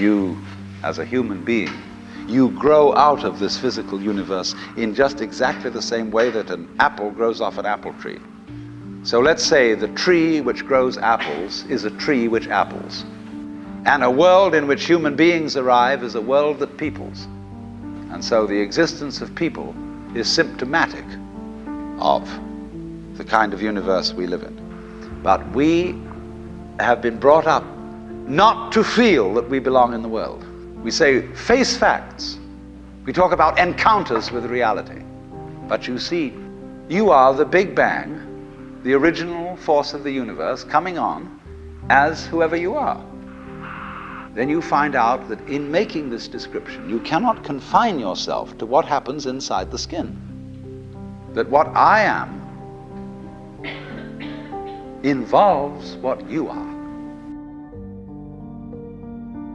you, as a human being, you grow out of this physical universe in just exactly the same way that an apple grows off an apple tree. So let's say the tree which grows apples is a tree which apples. And a world in which human beings arrive is a world that peoples. And so the existence of people is symptomatic of the kind of universe we live in. But we have been brought up not to feel that we belong in the world. We say, face facts. We talk about encounters with reality. But you see, you are the Big Bang, the original force of the universe, coming on as whoever you are. Then you find out that in making this description, you cannot confine yourself to what happens inside the skin. That what I am involves what you are.